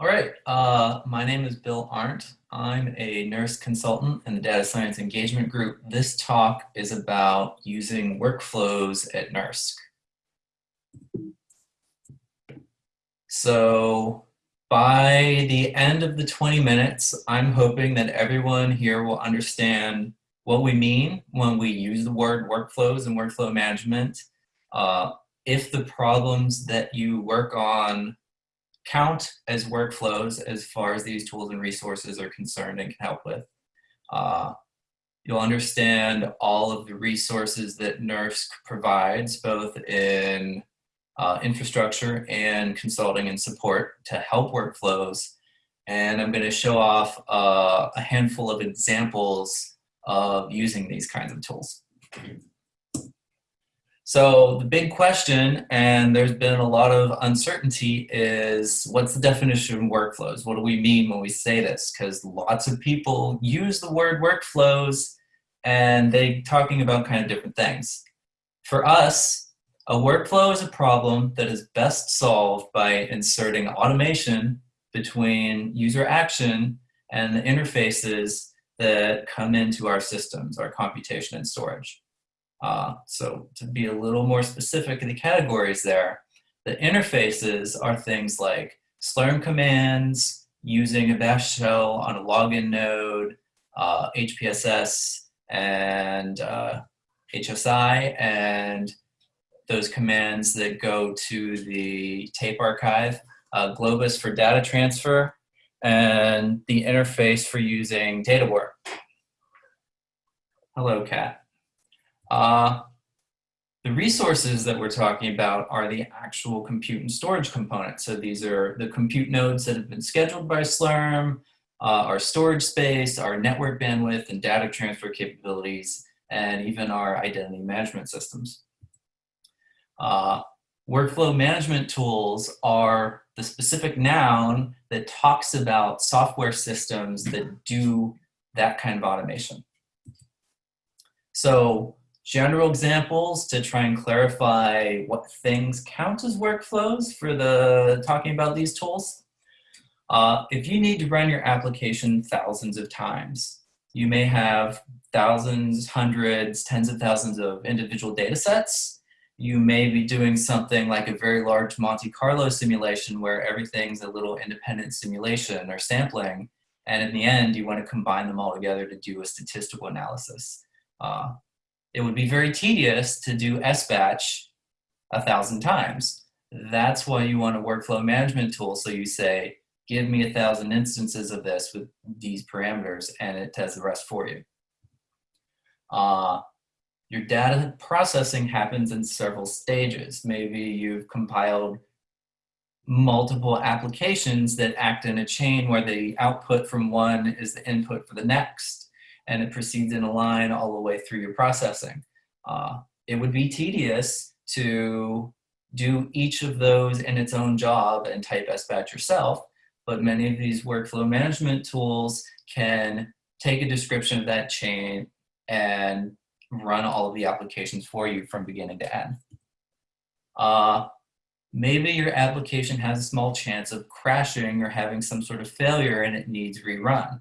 All right, uh, my name is Bill Arndt. I'm a NERSC consultant in the Data Science Engagement Group. This talk is about using workflows at NERSC. So by the end of the 20 minutes, I'm hoping that everyone here will understand what we mean when we use the word workflows and workflow management. Uh, if the problems that you work on count as workflows as far as these tools and resources are concerned and can help with. Uh, you'll understand all of the resources that NERSC provides, both in uh, infrastructure and consulting and support to help workflows. And I'm going to show off uh, a handful of examples of using these kinds of tools. So the big question, and there's been a lot of uncertainty, is what's the definition of workflows? What do we mean when we say this? Because lots of people use the word workflows and they're talking about kind of different things. For us, a workflow is a problem that is best solved by inserting automation between user action and the interfaces that come into our systems, our computation and storage. Uh, so to be a little more specific in the categories there, the interfaces are things like Slurm commands, using a bash shell on a login node, uh, HPSS, and uh, HSI, and those commands that go to the tape archive, uh, Globus for data transfer, and the interface for using DataWarp. Hello, Kat. Uh, the resources that we're talking about are the actual compute and storage components. So these are the compute nodes that have been scheduled by Slurm, uh, our storage space, our network bandwidth and data transfer capabilities, and even our identity management systems. Uh, workflow management tools are the specific noun that talks about software systems that do that kind of automation. So general examples to try and clarify what things count as workflows for the talking about these tools. Uh, if you need to run your application thousands of times, you may have thousands, hundreds, tens of thousands of individual data sets. You may be doing something like a very large Monte Carlo simulation where everything's a little independent simulation or sampling. And in the end, you want to combine them all together to do a statistical analysis. Uh, it would be very tedious to do SBatch a thousand times. That's why you want a workflow management tool. So you say, give me a thousand instances of this with these parameters and it does the rest for you. Uh, your data processing happens in several stages. Maybe you've compiled multiple applications that act in a chain where the output from one is the input for the next and it proceeds in a line all the way through your processing. Uh, it would be tedious to do each of those in its own job and type SBatch yourself, but many of these workflow management tools can take a description of that chain and run all of the applications for you from beginning to end. Uh, maybe your application has a small chance of crashing or having some sort of failure and it needs rerun.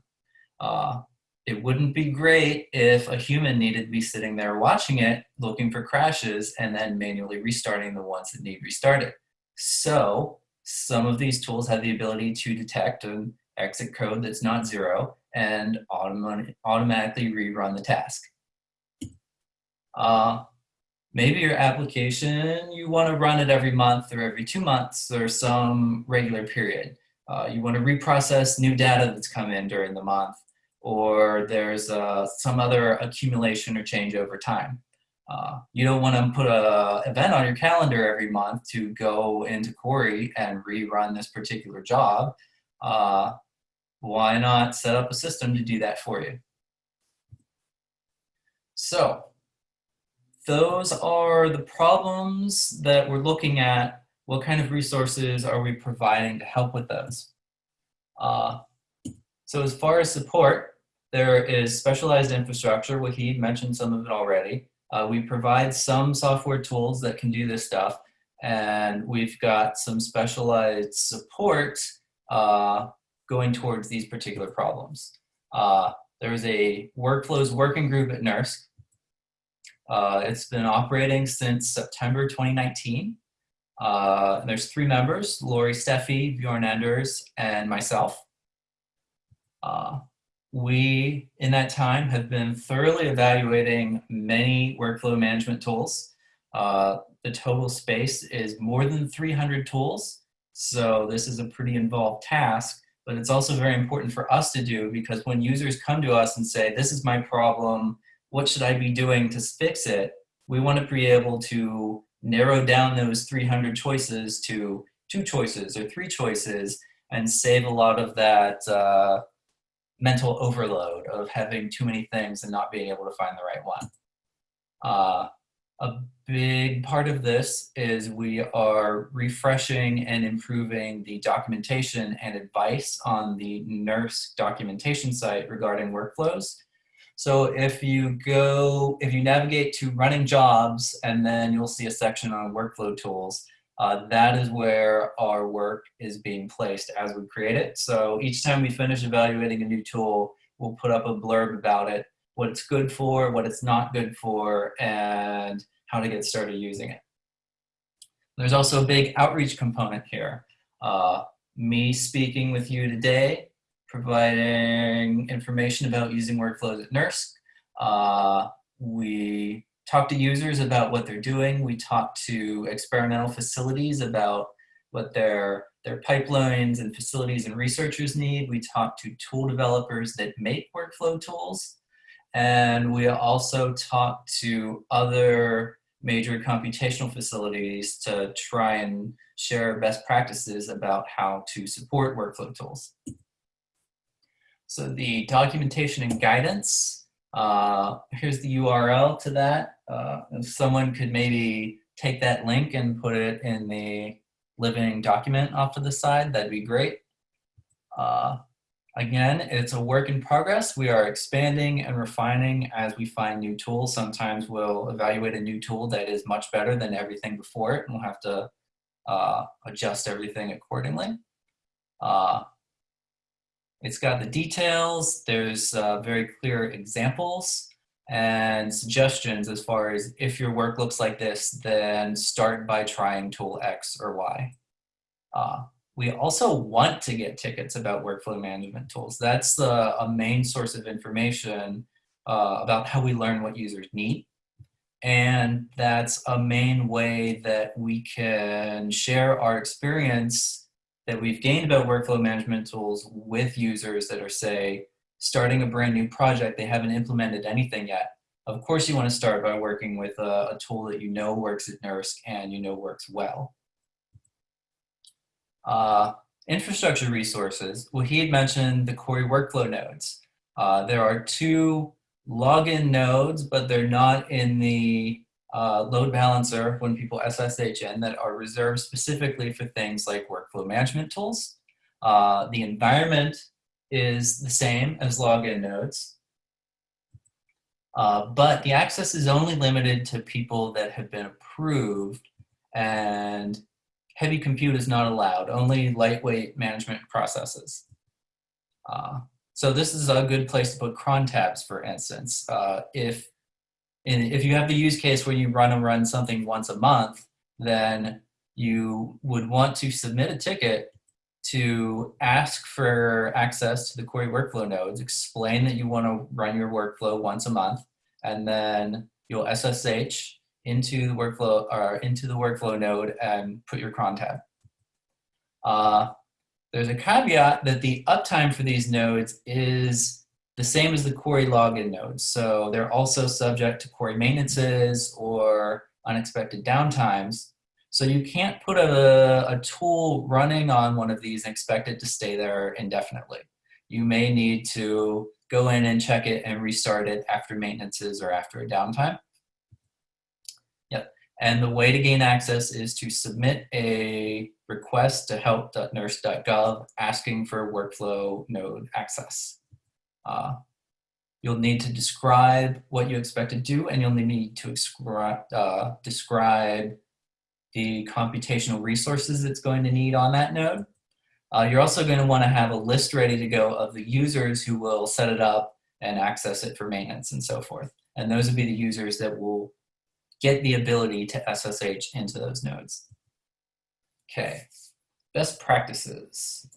Uh, it wouldn't be great if a human needed to be sitting there watching it, looking for crashes, and then manually restarting the ones that need restarted. So some of these tools have the ability to detect an exit code that's not zero and autom automatically rerun the task. Uh, maybe your application, you want to run it every month or every two months or some regular period. Uh, you want to reprocess new data that's come in during the month or there's uh, some other accumulation or change over time. Uh, you don't want to put a event on your calendar every month to go into Cori and rerun this particular job. Uh, why not set up a system to do that for you? So those are the problems that we're looking at. What kind of resources are we providing to help with those? Uh, so as far as support, there is specialized infrastructure. Wahid mentioned some of it already. Uh, we provide some software tools that can do this stuff. And we've got some specialized support uh, going towards these particular problems. Uh, there is a workflows working group at NERSC. Uh, it's been operating since September 2019. Uh, there's three members, Laurie Stephey, Bjoern Enders, and myself. Uh, we, in that time, have been thoroughly evaluating many workflow management tools. Uh, the total space is more than 300 tools, so this is a pretty involved task, but it's also very important for us to do because when users come to us and say, this is my problem, what should I be doing to fix it? We want to be able to narrow down those 300 choices to two choices or three choices and save a lot of that uh, mental overload of having too many things and not being able to find the right one. Uh, a big part of this is we are refreshing and improving the documentation and advice on the NERSC documentation site regarding workflows. So if you go, if you navigate to running jobs and then you'll see a section on workflow tools, uh, that is where our work is being placed as we create it. So each time we finish evaluating a new tool, we'll put up a blurb about it, what it's good for, what it's not good for, and how to get started using it. There's also a big outreach component here. Uh, me speaking with you today, providing information about using workflows at NERSC. Uh, we talk to users about what they're doing. We talk to experimental facilities about what their, their pipelines and facilities and researchers need. We talk to tool developers that make workflow tools. And we also talk to other major computational facilities to try and share best practices about how to support workflow tools. So the documentation and guidance uh, here's the URL to that. Uh, someone could maybe take that link and put it in the living document off to the side, that'd be great. Uh, again, it's a work in progress. We are expanding and refining as we find new tools. Sometimes we'll evaluate a new tool that is much better than everything before it, and we'll have to uh, adjust everything accordingly. Uh, it's got the details, there's uh, very clear examples and suggestions as far as if your work looks like this, then start by trying tool X or Y. Uh, we also want to get tickets about workflow management tools. That's a main source of information uh, about how we learn what users need. And that's a main way that we can share our experience that we've gained about workflow management tools with users that are, say, starting a brand new project, they haven't implemented anything yet. Of course, you want to start by working with a, a tool that you know works at NERSC and you know works well. Uh, infrastructure resources. Well, he had mentioned the Cori workflow nodes. Uh, there are two login nodes, but they're not in the uh, load balancer when people SSH in that are reserved specifically for things like workflow management tools. Uh, the environment is the same as login nodes, uh, but the access is only limited to people that have been approved and heavy compute is not allowed, only lightweight management processes. Uh, so this is a good place to put cron tabs, for instance. Uh, if and if you have the use case where you run and run something once a month, then you would want to submit a ticket to ask for access to the Cori workflow nodes, explain that you want to run your workflow once a month, and then you'll SSH into the workflow or into the workflow node and put your cron tab. Uh, there's a caveat that the uptime for these nodes is the same as the Cori login nodes. So they're also subject to Cori maintenances or unexpected downtimes. So you can't put a, a tool running on one of these and expect it to stay there indefinitely. You may need to go in and check it and restart it after maintenances or after a downtime. Yep. And the way to gain access is to submit a request to help.nersc.gov asking for workflow node access. Uh, you'll need to describe what you expect to do and you'll need to uh, describe the computational resources it's going to need on that node. Uh, you're also going to want to have a list ready to go of the users who will set it up and access it for maintenance and so forth. And those would be the users that will get the ability to SSH into those nodes. Okay, best practices.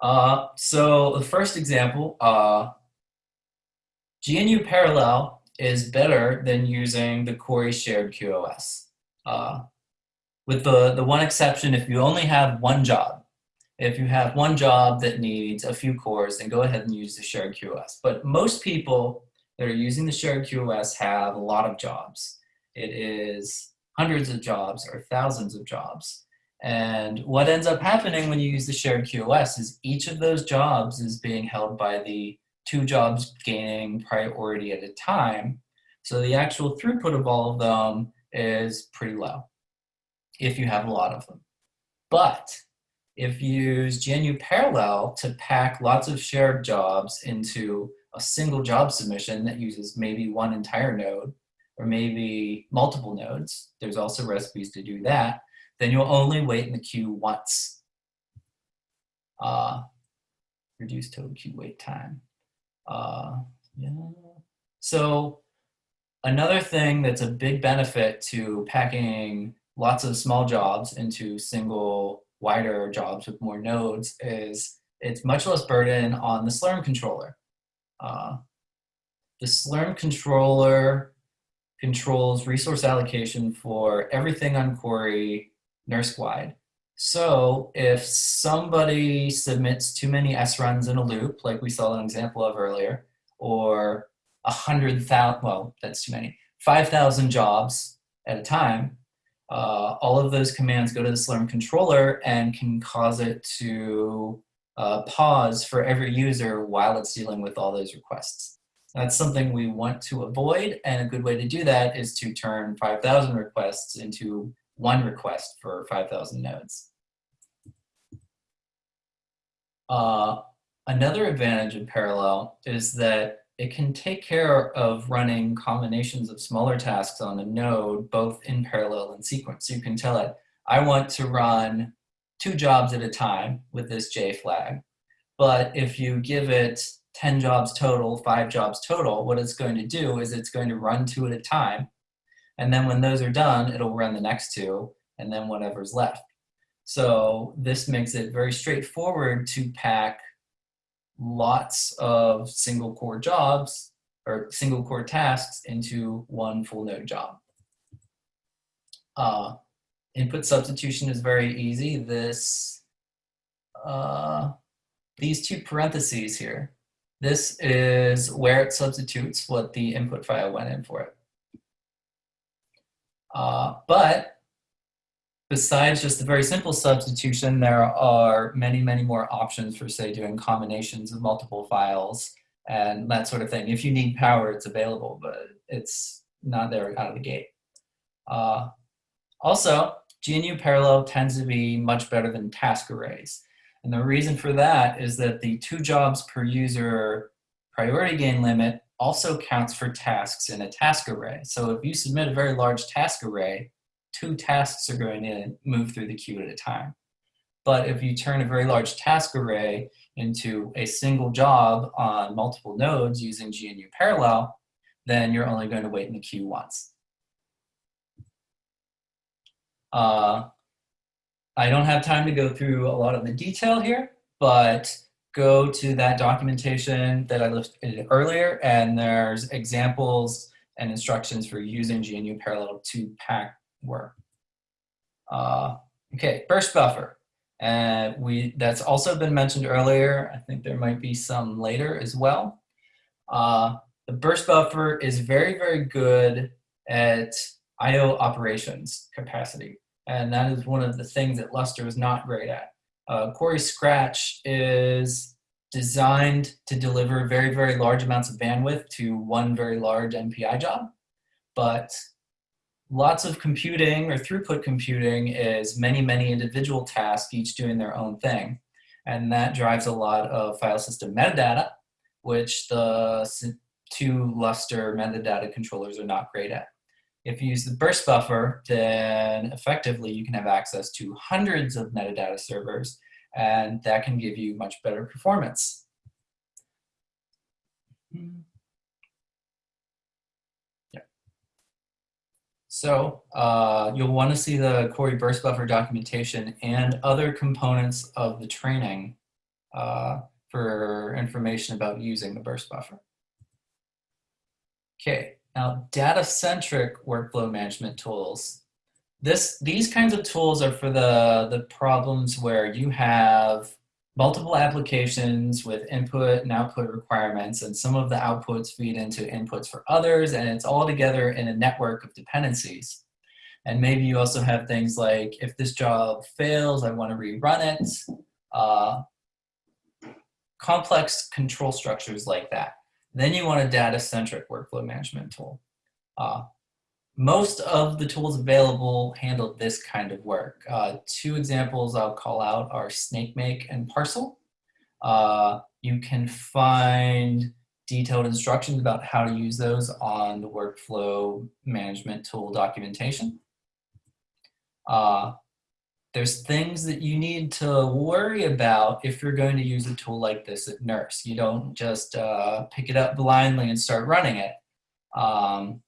Uh, so the first example, uh, GNU Parallel is better than using the Cori shared QoS. Uh, with the, the one exception, if you only have one job, if you have one job that needs a few cores, then go ahead and use the shared QoS. But most people that are using the shared QoS have a lot of jobs. It is hundreds of jobs or thousands of jobs. And what ends up happening when you use the shared QoS is each of those jobs is being held by the two jobs gaining priority at a time. So the actual throughput of all of them is pretty low if you have a lot of them. But if you use GNU Parallel to pack lots of shared jobs into a single job submission that uses maybe one entire node or maybe multiple nodes, there's also recipes to do that, then you'll only wait in the queue once. Uh, reduce total queue wait time. Uh, yeah. So another thing that's a big benefit to packing lots of small jobs into single wider jobs with more nodes is it's much less burden on the Slurm controller. Uh, the Slurm controller controls resource allocation for everything on Cori NERSC-wide. So if somebody submits too many S runs in a loop, like we saw an example of earlier, or a hundred thousand, well, that's too many, 5,000 jobs at a time, uh, all of those commands go to the Slurm controller and can cause it to uh, pause for every user while it's dealing with all those requests. That's something we want to avoid, and a good way to do that is to turn 5,000 requests into one request for 5,000 nodes. Uh, another advantage of Parallel is that it can take care of running combinations of smaller tasks on a node, both in parallel and sequence. So you can tell it, I want to run two jobs at a time with this J flag. But if you give it 10 jobs total, five jobs total, what it's going to do is it's going to run two at a time and then when those are done, it'll run the next two and then whatever's left. So this makes it very straightforward to pack lots of single core jobs or single core tasks into one full node job. Uh, input substitution is very easy. This, uh, these two parentheses here, this is where it substitutes what the input file went in for it. Uh, but besides just the very simple substitution, there are many, many more options for, say, doing combinations of multiple files and that sort of thing. If you need power, it's available, but it's not there out of the gate. Uh, also, GNU Parallel tends to be much better than task arrays. And the reason for that is that the two jobs per user priority gain limit also counts for tasks in a task array. So if you submit a very large task array, two tasks are going to move through the queue at a time. But if you turn a very large task array into a single job on multiple nodes using GNU Parallel, then you're only going to wait in the queue once. Uh, I don't have time to go through a lot of the detail here, but go to that documentation that I listed earlier, and there's examples and instructions for using GNU Parallel to pack work. Uh, okay, burst buffer. And we that's also been mentioned earlier. I think there might be some later as well. Uh, the burst buffer is very, very good at I.O. operations capacity. And that is one of the things that Lustre is not great at. Uh, Cori Scratch is designed to deliver very, very large amounts of bandwidth to one very large MPI job. But lots of computing or throughput computing is many, many individual tasks, each doing their own thing. And that drives a lot of file system metadata, which the two Lustre metadata controllers are not great at. If you use the burst buffer, then effectively you can have access to hundreds of metadata servers, and that can give you much better performance. Yeah. So uh, you'll want to see the Cori burst buffer documentation and other components of the training uh, for information about using the burst buffer. Okay, now data-centric workflow management tools. This, these kinds of tools are for the, the problems where you have multiple applications with input and output requirements and some of the outputs feed into inputs for others and it's all together in a network of dependencies. And maybe you also have things like, if this job fails, I want to rerun it. Uh, complex control structures like that. Then you want a data-centric workflow management tool. Uh, most of the tools available handle this kind of work. Uh, two examples I'll call out are SnakeMake and Parsl. Uh, you can find detailed instructions about how to use those on the workflow management tool documentation. Uh, there's things that you need to worry about if you're going to use a tool like this at NERSC. You don't just uh, pick it up blindly and start running it. Um,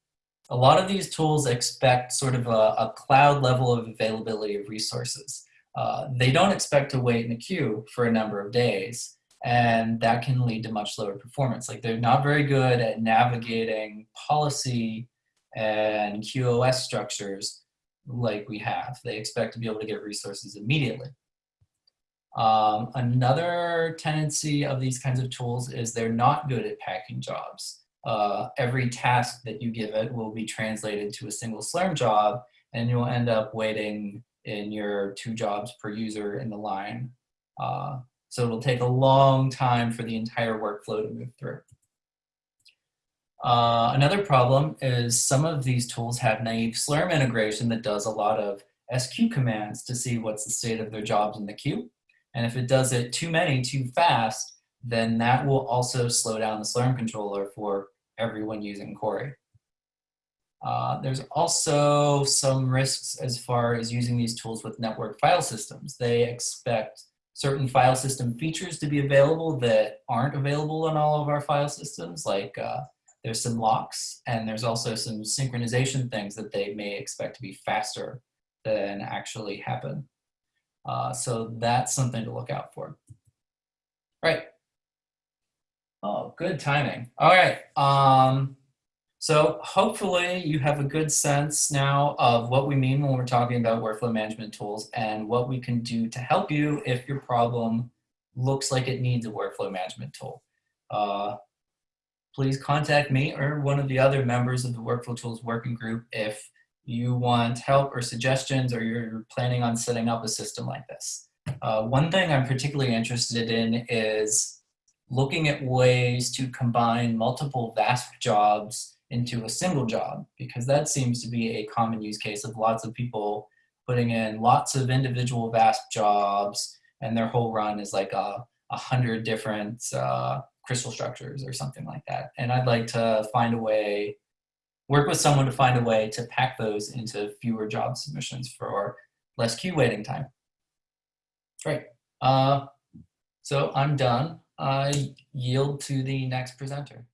a lot of these tools expect sort of a, a cloud level of availability of resources. Uh, they don't expect to wait in a queue for a number of days, and that can lead to much lower performance. Like they're not very good at navigating policy and QoS structures like we have. They expect to be able to get resources immediately. Um, another tendency of these kinds of tools is they're not good at packing jobs. Uh, every task that you give it will be translated to a single Slurm job and you'll end up waiting in your two jobs per user in the line. Uh, so it'll take a long time for the entire workflow to move through. Uh, another problem is some of these tools have naive Slurm integration that does a lot of SQ commands to see what's the state of their jobs in the queue. And if it does it too many, too fast, then that will also slow down the Slurm controller for everyone using Cori. Uh, there's also some risks as far as using these tools with network file systems. They expect certain file system features to be available that aren't available in all of our file systems, like uh, there's some locks and there's also some synchronization things that they may expect to be faster than actually happen. Uh, so that's something to look out for. Right. Oh, good timing. All right. Um, so hopefully you have a good sense now of what we mean when we're talking about workflow management tools and what we can do to help you if your problem looks like it needs a workflow management tool. Uh, please contact me or one of the other members of the Workflow Tools Working Group if you want help or suggestions or you're planning on setting up a system like this. Uh, one thing I'm particularly interested in is looking at ways to combine multiple VASP jobs into a single job because that seems to be a common use case of lots of people putting in lots of individual VASP jobs and their whole run is like a, a hundred different uh, crystal structures or something like that. And I'd like to find a way, work with someone to find a way to pack those into fewer job submissions for less queue waiting time. Great. Uh, so I'm done. I yield to the next presenter.